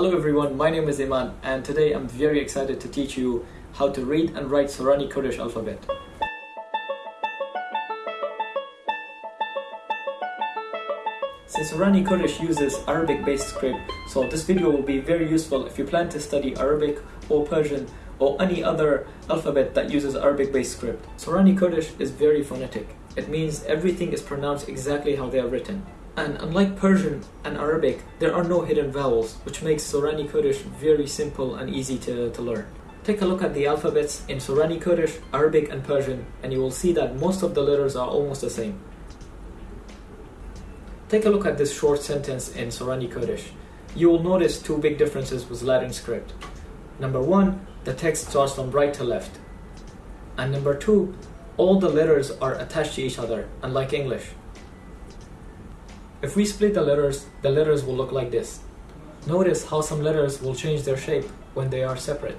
Hello everyone, my name is Iman and today I'm very excited to teach you how to read and write Sorani Kurdish alphabet. Since Sorani Kurdish uses Arabic based script, so this video will be very useful if you plan to study Arabic or Persian or any other alphabet that uses Arabic based script. Sorani Kurdish is very phonetic. It means everything is pronounced exactly how they are written. And unlike Persian and Arabic, there are no hidden vowels, which makes Sorani Kurdish very simple and easy to, to learn. Take a look at the alphabets in Sorani Kurdish, Arabic and Persian, and you will see that most of the letters are almost the same. Take a look at this short sentence in Sorani Kurdish. You will notice two big differences with Latin script. Number one, the text starts from right to left. And number two, all the letters are attached to each other, unlike English. If we split the letters, the letters will look like this. Notice how some letters will change their shape when they are separate.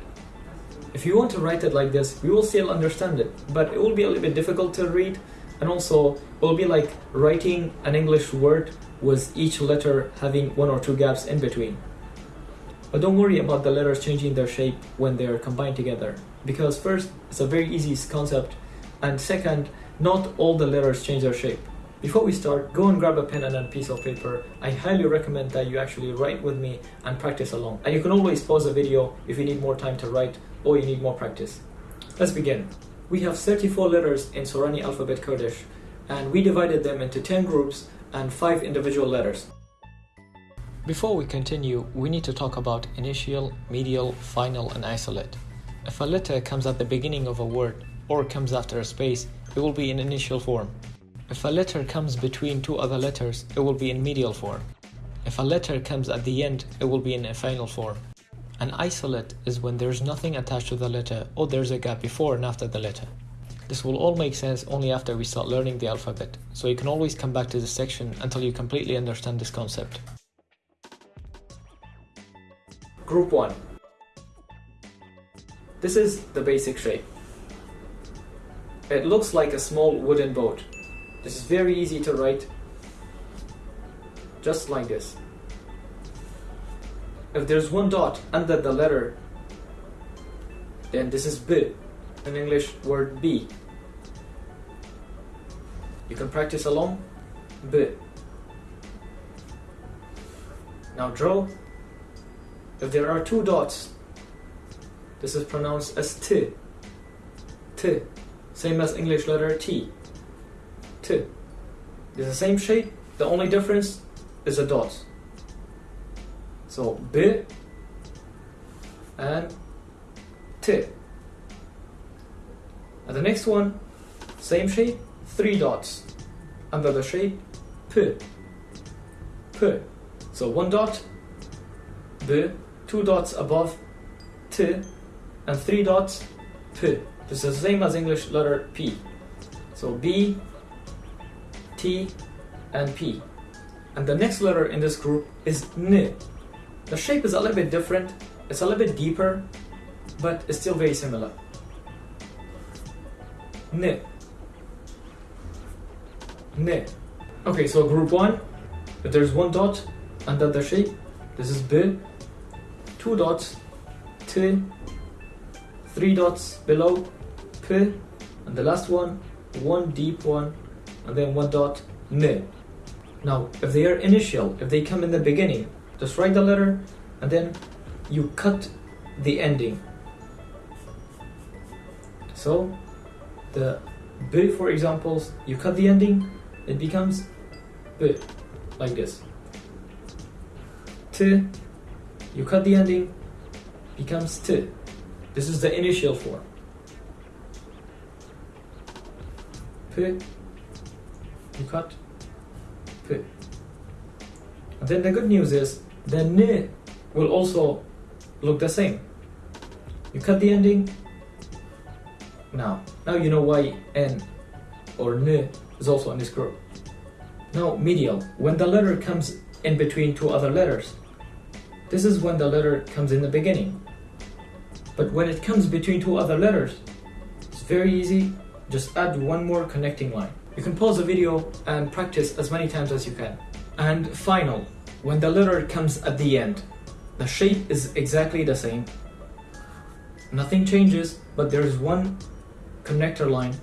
If you want to write it like this, we will still understand it, but it will be a little bit difficult to read, and also it will be like writing an English word with each letter having one or two gaps in between. But don't worry about the letters changing their shape when they're combined together, because first, it's a very easy concept, and second, not all the letters change their shape. Before we start, go and grab a pen and a piece of paper. I highly recommend that you actually write with me and practice along. And you can always pause the video if you need more time to write or you need more practice. Let's begin. We have 34 letters in Sorani alphabet Kurdish and we divided them into 10 groups and 5 individual letters. Before we continue, we need to talk about initial, medial, final and isolate. If a letter comes at the beginning of a word or comes after a space, it will be in initial form. If a letter comes between two other letters, it will be in medial form. If a letter comes at the end, it will be in a final form. An isolate is when there's nothing attached to the letter or there's a gap before and after the letter. This will all make sense only after we start learning the alphabet, so you can always come back to this section until you completely understand this concept. Group 1 This is the basic shape. It looks like a small wooden boat. This is very easy to write, just like this. If there's one dot under the letter, then this is B, an English word B. You can practice along, B. Now draw. If there are two dots, this is pronounced as T. T, same as English letter T. T. It's the same shape, the only difference is a dot. So B and T. And the next one, same shape, three dots. Under the shape, P. P. So one dot, B, two dots above, T, and three dots, P. This is the same as English letter P. So B, T, and P. And the next letter in this group is N. The shape is a little bit different, it's a little bit deeper, but it's still very similar. N. N. Okay, so group 1, if there's one dot under the shape, this is B, two dots, T, three dots below, P, and the last one, one deep one, and then one dot, N. Now, if they are initial, if they come in the beginning, just write the letter and then you cut the ending. So, the B, for examples, you cut the ending, it becomes B, like this. T, you cut the ending, becomes T. This is the initial form. P, you cut. And then the good news is the N will also look the same. You cut the ending. Now, now you know why N or N is also in this group. Now, medial, when the letter comes in between two other letters. This is when the letter comes in the beginning. But when it comes between two other letters, it's very easy. Just add one more connecting line. You can pause the video and practice as many times as you can. And final, when the letter comes at the end. the shape is exactly the same. Nothing changes, but there is one connector line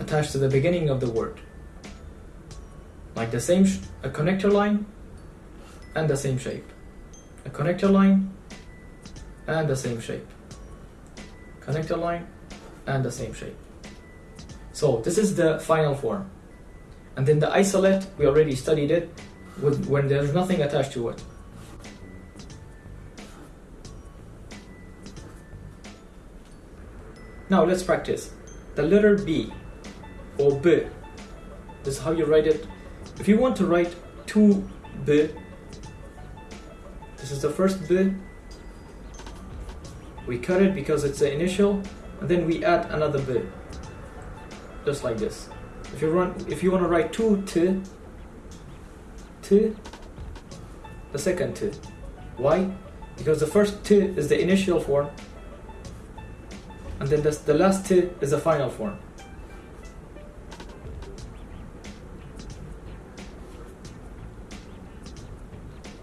attached to the beginning of the word. Like the same, a connector line and the same shape. A connector line and the same shape. Connector line and the same shape. So this is the final form. And then the isolate, we already studied it with, when there's nothing attached to it. Now let's practice. The letter B or B. This is how you write it. If you want to write two B, this is the first B. We cut it because it's the initial, and then we add another B. Just like this. If you run if you want to write two T, T, the second T. Why? Because the first T is the initial form and then this, the last T is the final form.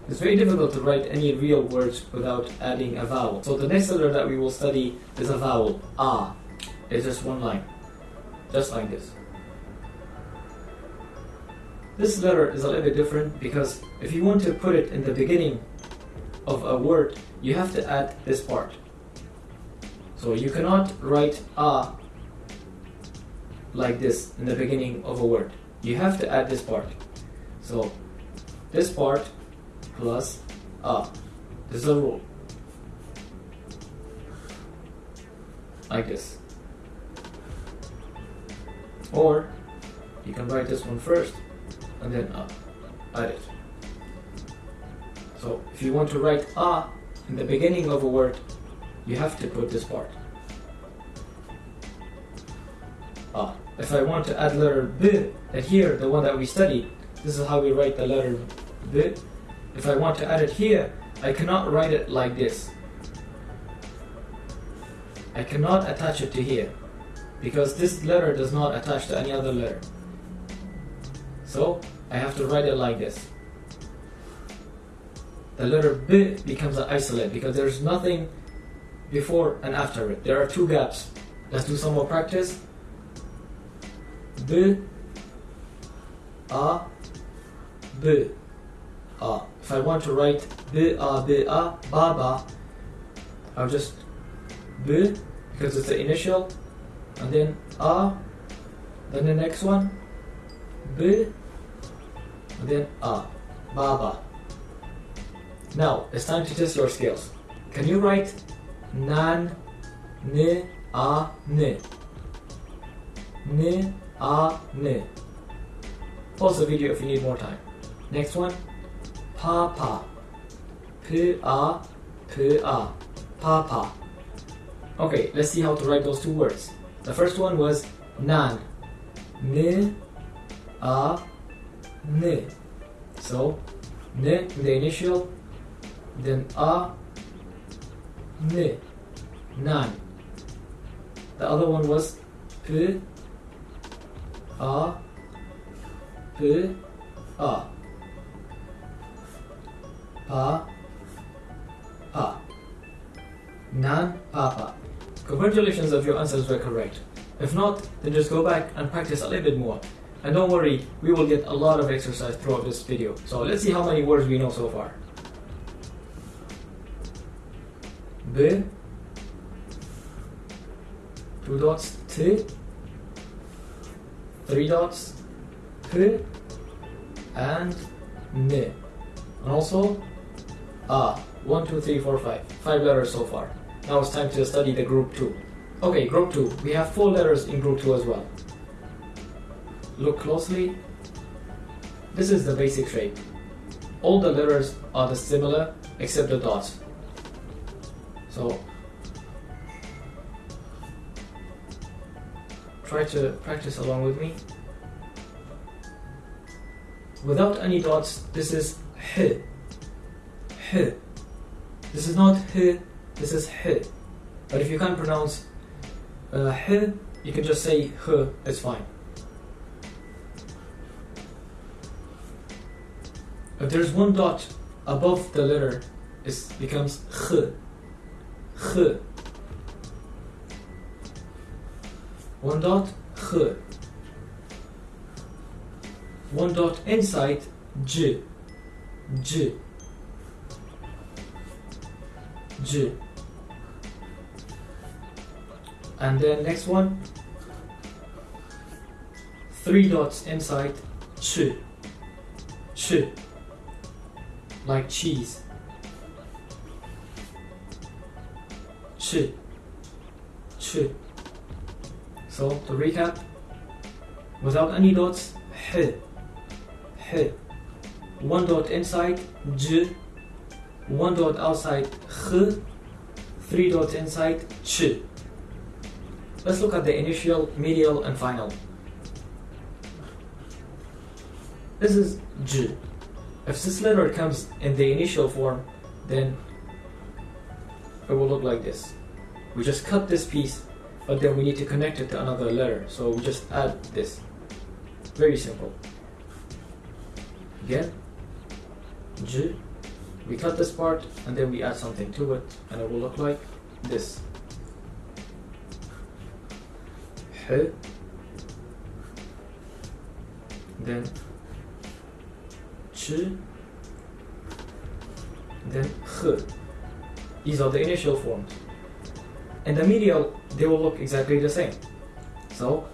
It's very difficult to write any real words without adding a vowel. So the next letter that we will study is a vowel, ah. It's just one line, just like this. This letter is a little bit different because if you want to put it in the beginning of a word, you have to add this part. So you cannot write a like this in the beginning of a word. You have to add this part. So this part plus a. This is a rule. Like this. Or you can write this one first and then a. Add it. So if you want to write a in the beginning of a word, you have to put this part. Ah, if I want to add letter B, and here, the one that we studied, this is how we write the letter B. If I want to add it here, I cannot write it like this. I cannot attach it to here because this letter does not attach to any other letter. So I have to write it like this. The letter B becomes an isolate because there's nothing before and after it. There are two gaps. Let's do some more practice. B, A, B, A. If I want to write B, A, B, A, Baba, I'll just B because it's the initial, and then A, then the next one, B, and then A, Baba. Now it's time to test your skills. Can you write nan, ne, a, ne. Ne, a, ne. Pause the video if you need more time. Next one, pa, pa. P, a, p, a. Pa, pa. Okay, let's see how to write those two words. The first one was nan. Ne, a, ne. So, ne, the initial, then a, ne, nan. The other one was p, a, p, a. Pa, pa. Nan, papa. Congratulations if your answers were correct. If not, then just go back and practice a little bit more. And don't worry, we will get a lot of exercise throughout this video. So let's see how many words we know so far. B, two dots, T, three dots, P, and N. And also, A. One, two, three, four, five. Five letters so far. Now it's time to study the group 2. Okay, group 2. We have four letters in group 2 as well. Look closely. This is the basic shape. All the letters are the similar except the dots. So try to practice along with me. Without any dots, this is h. H. This is not h, this is h. But if you can't pronounce uh, h, you can just say h, it's fine. If there's one dot above the letter it becomes kh. Kh. One dot kh. One dot inside j. J. J. And then next one, three dots inside ch. Ch. Like cheese. Ch. Ch. So to recap, without any dots, h. H. One dot inside, j. One dot outside, kh. Three dots inside, ch. Let's look at the initial, medial, and final. This is J. If this letter comes in the initial form, then it will look like this. We just cut this piece, but then we need to connect it to another letter. So we just add this. Very simple. Again, J. We cut this part and then we add something to it, and it will look like this. H. Then Ch. Then H. These are the initial forms. In the medial, they will look exactly the same. So,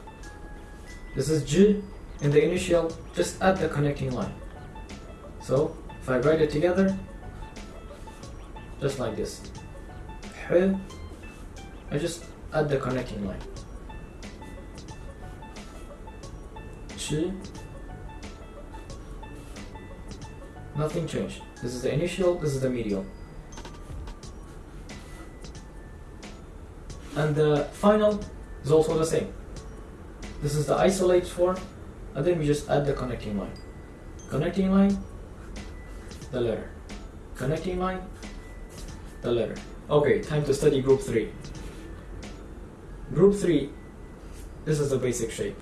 this is J in the initial, just add the connecting line. So, if I write it together, just like this. H, I just add the connecting line. Nothing changed. This is the initial, this is the medial. And the final is also the same. This is the isolate form, and then we just add the connecting line. Connecting line, the letter. Connecting line, the letter. Okay, time to study group 3. Group 3, this is the basic shape.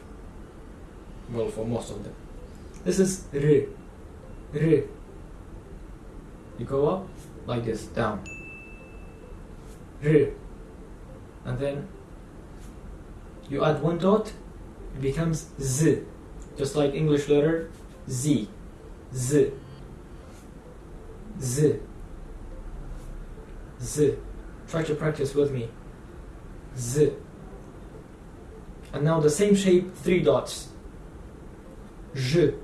Well, for most of them. This is R. R. You go up like this, down. R. And then you add one dot, it becomes Z. Just like English letter Z. Z. Z. Z. Try to practice with me. Z. And now the same shape, three dots. J.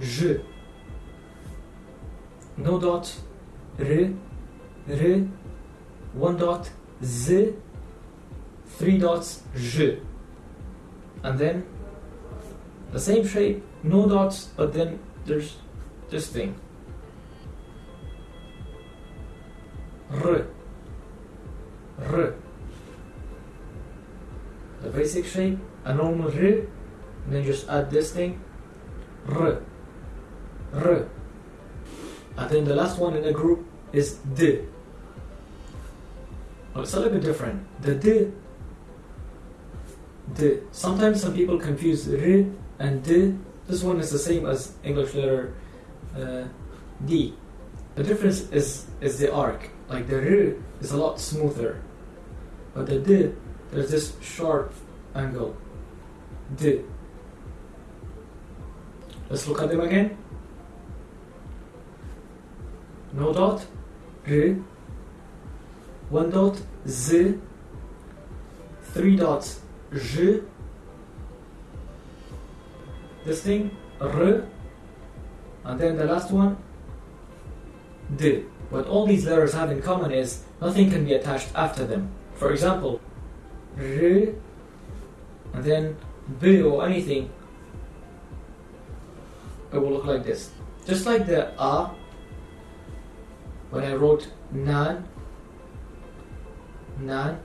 Je. No dot. R. R. One dot. Z. Three dots. Je. And then the same shape, no dots, but then there's this thing. R. basic shape, a normal R, and then just add this thing. R. R. And then the last one in the group is D. Well, it's a little bit different. The D, D. Sometimes some people confuse R and D. This one is the same as English letter uh, D. The difference is is the arc. Like the R is a lot smoother, but the D there's this sharp angle. D. Let's look at them again. No dot, R. One dot, Z. Three dots, J. This thing, R. And then the last one, D. What all these letters have in common is nothing can be attached after them. For example, R and then B or anything, it will look like this. Just like the A, when I wrote Nan, Nan,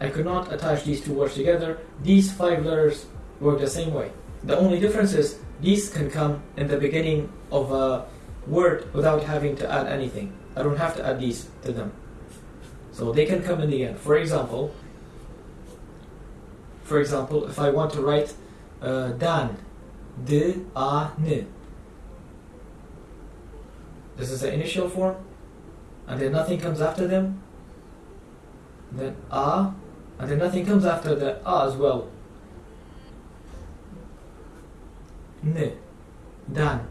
I could not attach these two words together. These five letters work the same way. The only difference is these can come in the beginning of a word without having to add anything. I don't have to add these to them. So they can come in the end. For example, for example, if I want to write uh, dan, d, a, n. This is the initial form, and then nothing comes after them. Then a, and then nothing comes after the a as well. N, dan,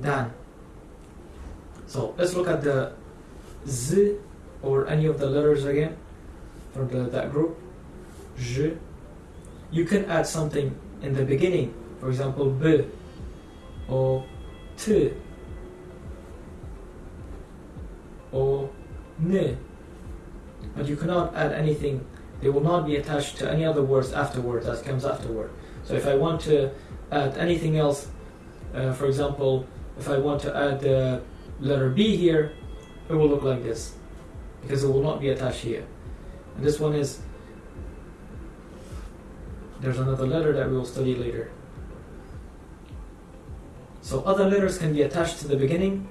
dan. So let's look at the z or any of the letters again from the, that group. J. You can add something in the beginning, for example, b or t or n, but you cannot add anything. They will not be attached to any other words afterward that comes afterward. So if I want to add anything else, uh, for example, if I want to add the letter B here, it will look like this because it will not be attached here. And this one is, there's another letter that we will study later. So other letters can be attached to the beginning,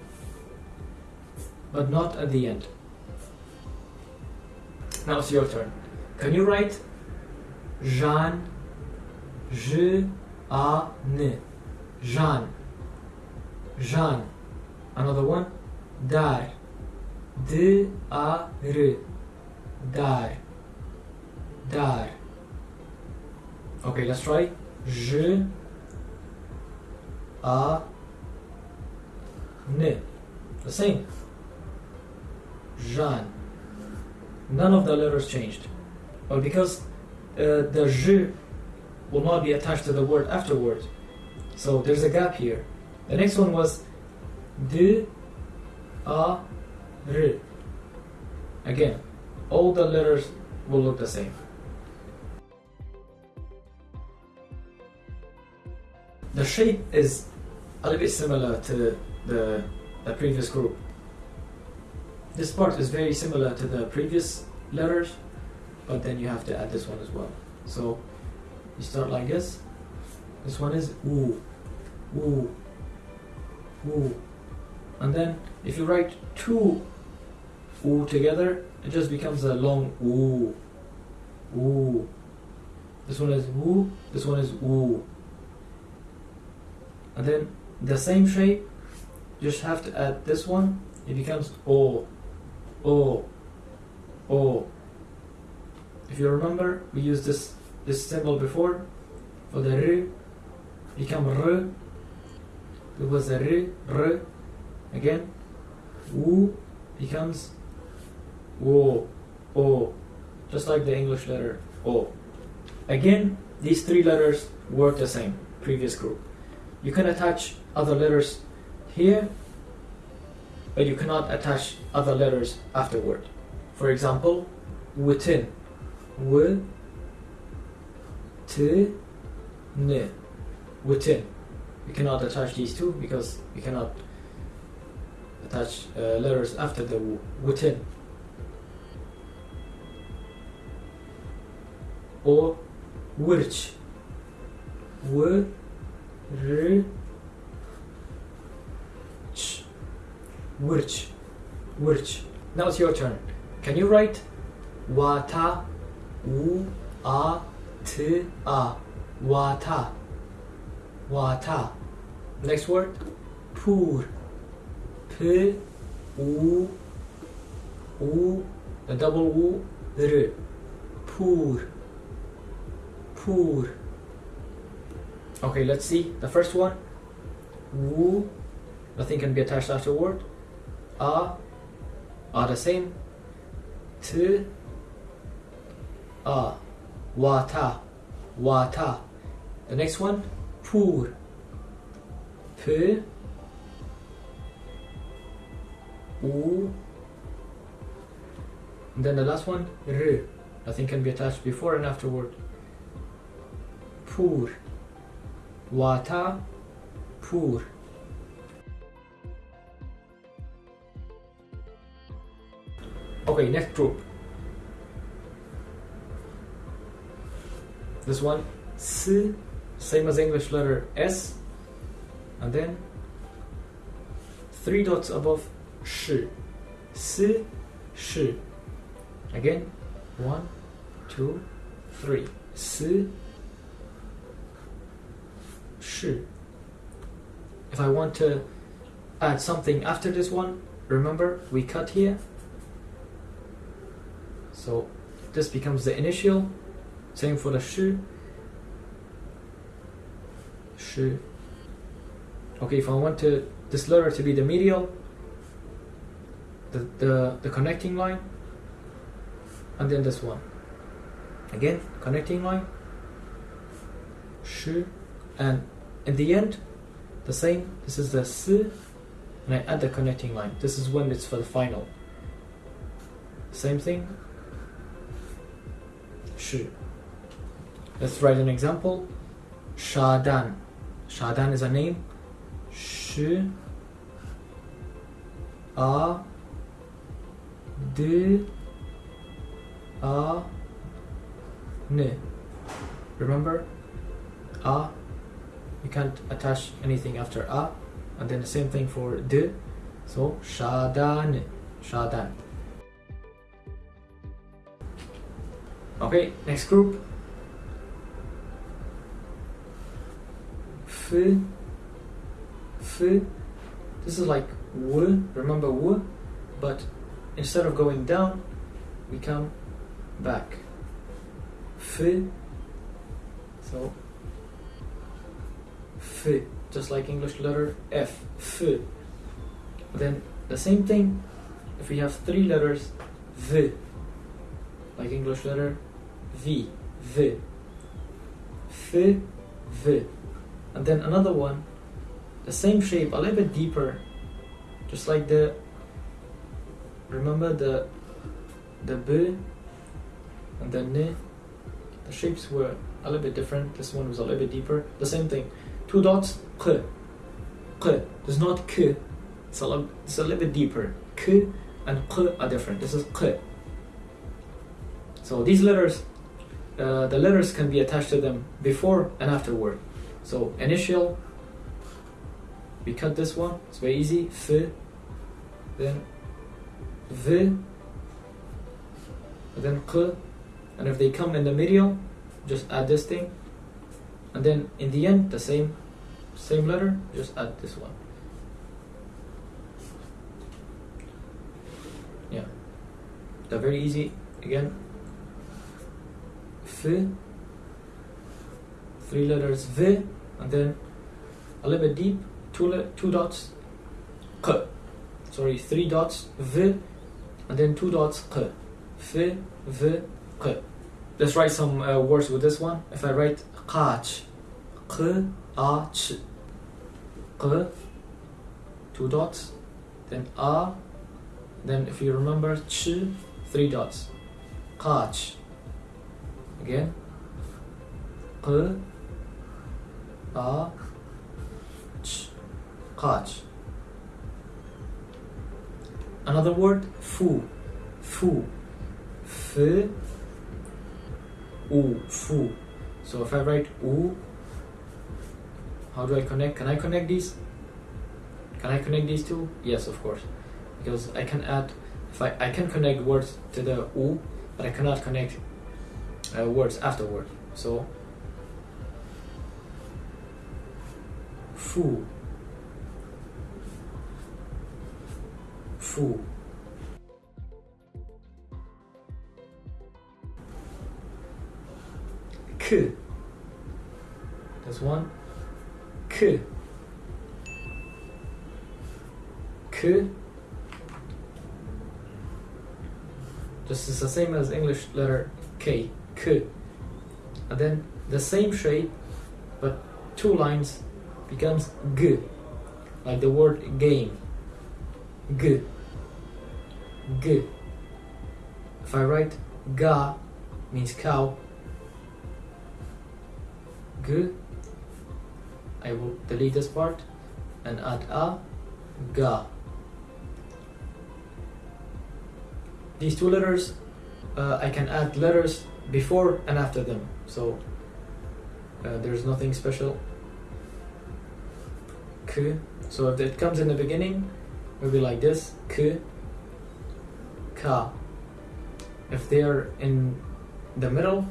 but not at the end. Now it's your turn. Can you write Jean, Je, A, N, Jean, Jean. Another one, Dar, D, A, R, Dar, Dar. Okay, let's try. Je, A, N. The same. Jean. None of the letters changed. But because uh, the je will not be attached to the word afterward, so there's a gap here. The next one was de a, r. Again, all the letters will look the same. The shape is a little bit similar to the, the previous group. This part is very similar to the previous letters, but then you have to add this one as well. So you start like this. This one is oo, oo, oo. And then if you write two oo together, it just becomes a long oo, oo. This one is woo, this one is oo. And then the same shape, just have to add this one, it becomes o, o, o. If you remember, we used this this symbol before for the r, become r. It was a r, r. Again, w becomes O o, just like the English letter o. Again, these three letters work the same. Previous group. You can attach other letters here, but you cannot attach other letters afterward. For example, within. W, t, n. Within. You cannot attach these two because you cannot attach uh, letters after the w. Within. Or which. W, r, ch. Which. Which. Now it's your turn. Can you write wata, u, a, t, a, wata, wata. Next word, poor, p, u, u, the double u, r, poor, poor. Okay, let's see. The first one, wu, nothing can be attached afterward. A, are the same. T, a, wata, wata. The next one, poor, p, u. And then the last one, r. Nothing can be attached before and afterward. Poor, wata, poor. Okay, next group. This one, S, same as English letter S, and then three dots above Sh. S, Sh. Again, one, two, three. S, shi. If I want to add something after this one, remember we cut here. So this becomes the initial. Same for the shi. Shi. Okay, if I want to this letter to be the medial, the, the, the connecting line, and then this one. Again, connecting line, shi, and in the end, the same. This is the s, and I add the connecting line. This is when it's for the final. Same thing. Shi. Let's write an example. Shadan. Shadan is a name. Shi. A. D. A. N. Remember? A. You can't attach anything after A. And then the same thing for D. So, Shadan. Shadan. Okay, next group. F. F. This is like W. Remember W? But instead of going down, we come back. F. So, F. Just like English letter F. F. Then the same thing if we have three letters V. Like English letter V. V. F. V. And then another one, the same shape, a little bit deeper, just like the. Remember the the B and the N. The shapes were a little bit different. This one was a little bit deeper. The same thing. Two dots. K. K. There's not K. It's a, little, it's a little bit deeper. K and K are different. This is K. So these letters, uh, the letters can be attached to them before and afterward. So initial, we cut this one. It's very easy. F. Then V. Then K. And if they come in the middle, just add this thing. And then in the end, the same, same letter, just add this one. Yeah, they're very easy. Again, F, three letters V, and then a little bit deep, two two dots, K. Sorry, three dots V, and then two dots K. F, V, K. Let's write some uh, words with this one. If I write qach, q, a, ch, q, two dots, then a, then if you remember ch, three dots, qach. Again, q, a, ch, qach. Another word, fu, fu, f, u, fu. So if I write u, how do I connect? Can I connect these? Can I connect these two? Yes, of course. Because I can add, if I, I can connect words to the u, but I cannot connect uh, words afterward. So, fu, fu. K. That's one. K. K. Just is the same as English letter K. K. And then the same shape, but two lines becomes G. Like the word game. G. G. If I write ga means cow, G. I will delete this part and add a ga. These two letters, uh, I can add letters before and after them, so uh, there's nothing special. K. So if it comes in the beginning, it will be like this. K. Ka. If they are in the middle,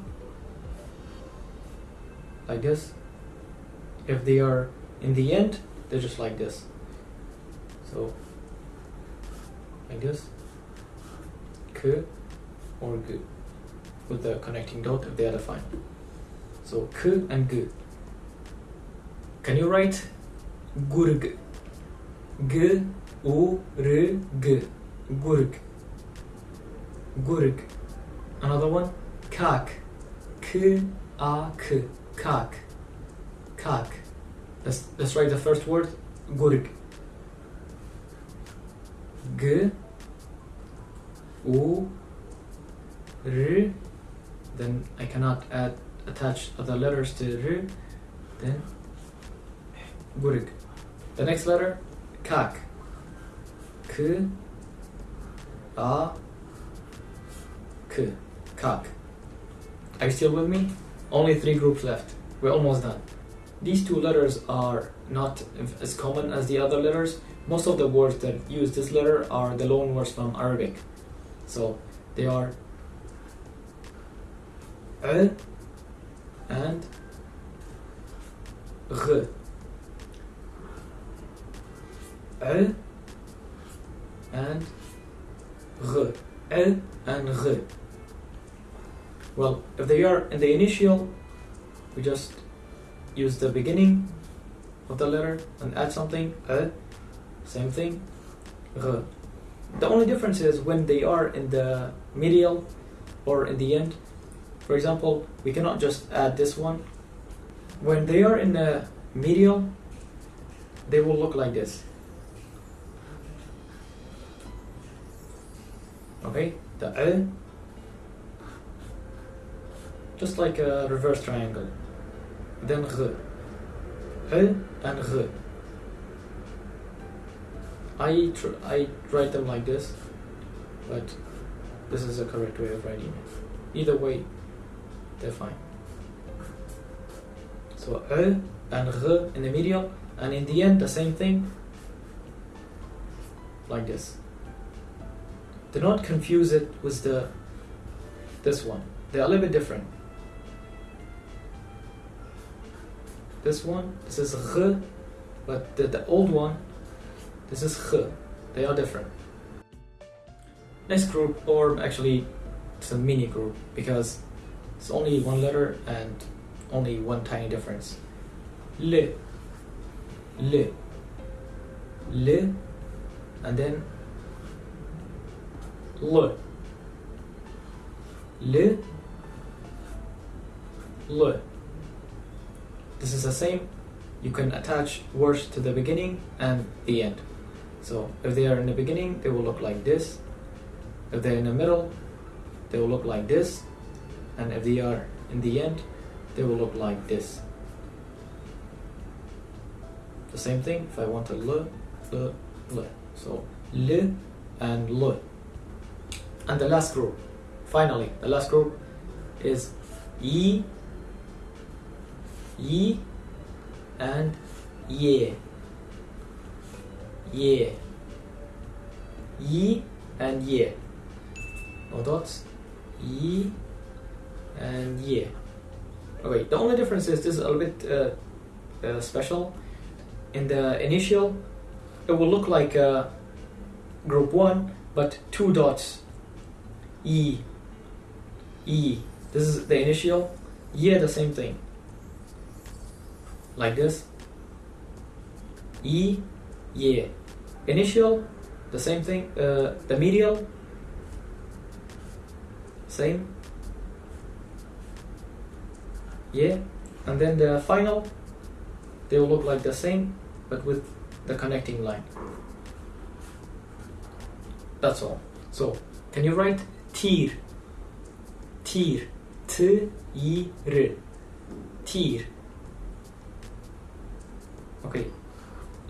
like this, if they are in the end, they're just like this. So, like this. K or G with the connecting dot if they are defined. So, K and G. Can you write Gurg? G U R G. Gurg. Gurg. Another one. Kak. K A K. Kak. Kak. Let's, let's write the first word. Gurg. G U R then I cannot add attach other letters to R then Gurg. The next letter Kak. K A K. Kak. Are you still with me? Only three groups left. We're almost done. These two letters are not as common as the other letters. Most of the words that use this letter are the loan words from Arabic. So they are a and g. A and g. A and g. Well, if they are in the initial, we just use the beginning of the letter and add something. A, same thing. R. The only difference is when they are in the medial or in the end. For example, we cannot just add this one. When they are in the medial, they will look like this. Okay, the A, just like a reverse triangle. Then G. A and G. I, tr- I write them like this, but this is the correct way of writing it. Either way, they're fine. So E and R in the medial, and in the end, the same thing, like this. Do not confuse it with the this one. They're a little bit different. This one, this is R, but the, the old one, this is H. They are different. Next group, or actually, it's a mini group because it's only one letter and only one tiny difference. Le, le, le, and then le, le, le. This is the same. You can attach words to the beginning and the end. So if they are in the beginning, they will look like this. If they're in the middle, they will look like this. And if they are in the end, they will look like this. The same thing if I want to le, le, le. So le and le. And the last group, finally, the last group is yi, yi, and ye. Ye. Yi and ye. No dots. Yi and ye. Okay, the only difference is this is a little bit uh, uh, special. In the initial, it will look like uh, group 1, but two dots. E. E. This is the initial. Ye, the same thing. Like this. E. Ye. Initial, the same thing. Uh, the medial, same. Yeah, and then the final, they will look like the same, but with the connecting line. That's all. So, can you write tir? Tir. T I R. Tir. Okay,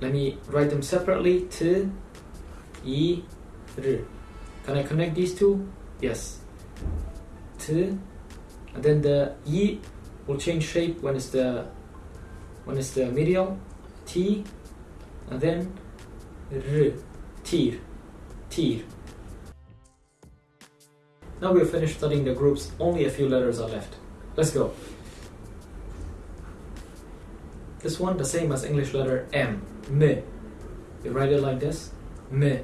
let me write them separately. T I R. Can I connect these two? Yes. T, and then the I will change shape when it's the when it's the medial. T, and then R. Tir. Tir. Now we've finished studying the groups, only a few letters are left. Let's go. This one, the same as English letter M. Me. You write it like this. Me.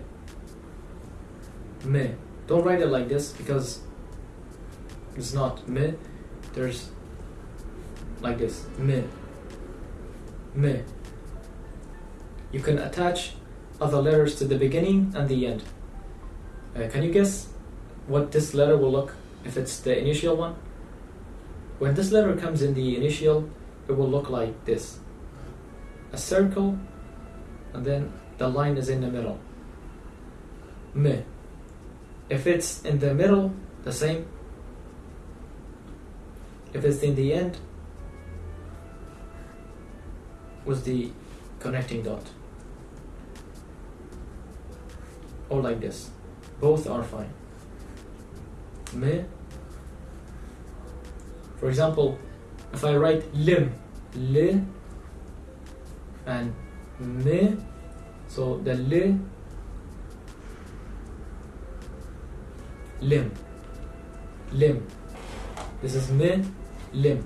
Me. Don't write it like this because it's not me. There's like this. Me. Me. You can attach other letters to the beginning and the end. Uh, can you guess what this letter will look if it's the initial one? When this letter comes in the initial, it will look like this. A circle, and then the line is in the middle. Me. If it's in the middle, the same. If it's in the end, was the connecting dot. Or like this. Both are fine. Me. For example, if I write lim, li, and me, so the li, lim, lim. This is me, lim.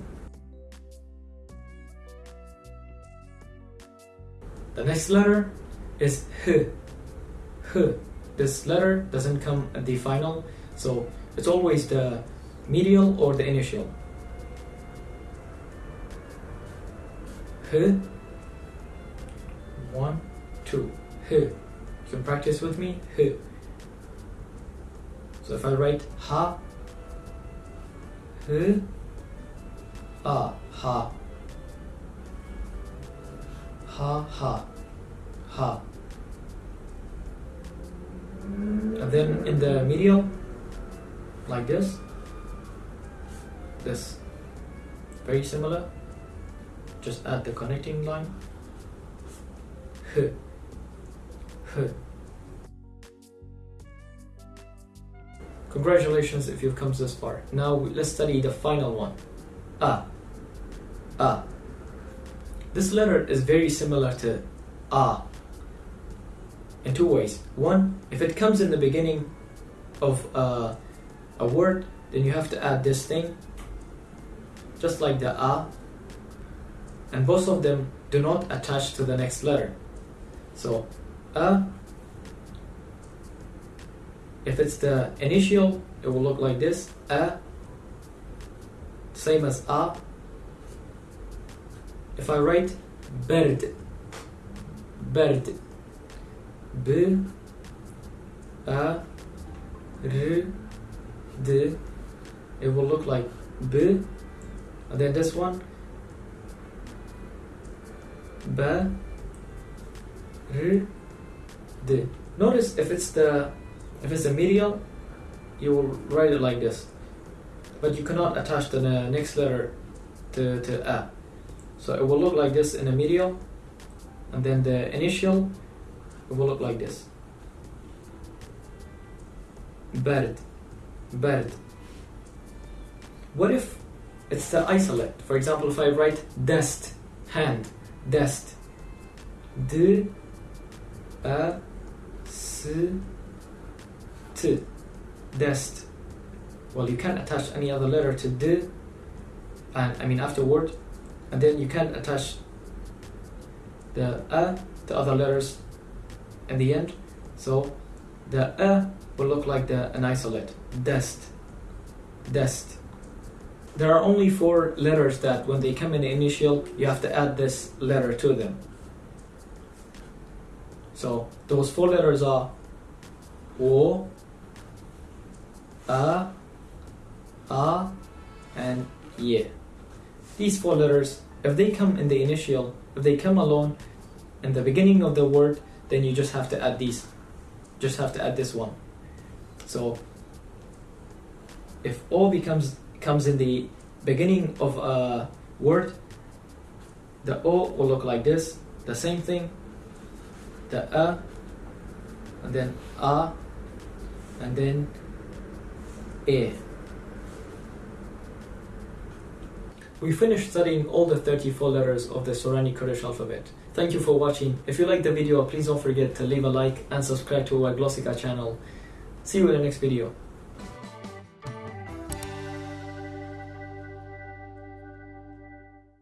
The next letter is h. H. This letter doesn't come at the final, so it's always the medial or the initial. H. One, two. H. You can practice with me. H. So if I write ha, h, a, ha, ha, ha, ha. And then in the medial, like this, this, very similar. Just add the connecting line. Congratulations if you've come this far. Now let's study the final one. A. A. This letter is very similar to A in two ways. One, if it comes in the beginning of uh, a word, then you have to add this thing, just like the A, and both of them do not attach to the next letter. So, A, if it's the initial, it will look like this, A, same as A. If I write bird, bird, B A R D it will look like B and then this one B Hmm? R D notice if it's the if it's the medial you will write it like this. But you cannot attach the next letter to, to A. So it will look like this in the medial and then the initial it will look like this. Bird bird what if it's the isolate? For example if I write dust, hand dest d a s t dest well you can't attach any other letter to d and I mean afterward and then you can't attach the a to other letters in the end. So the a will look like the an isolate. Dest. Dest. There are only four letters that when they come in the initial, you have to add this letter to them. So those four letters are O, A, A, and Ye. These four letters, if they come in the initial, if they come alone in the beginning of the word, then you just have to add these. Just have to add this one. So if O becomes comes in the beginning of a word the O will look like this. The same thing the A and then A and then A We finished studying all the 34 letters of the Sorani Kurdish alphabet. Thank you for watching. If you liked the video, please don't forget to leave a like and subscribe to our Glossika channel. See you in the next video.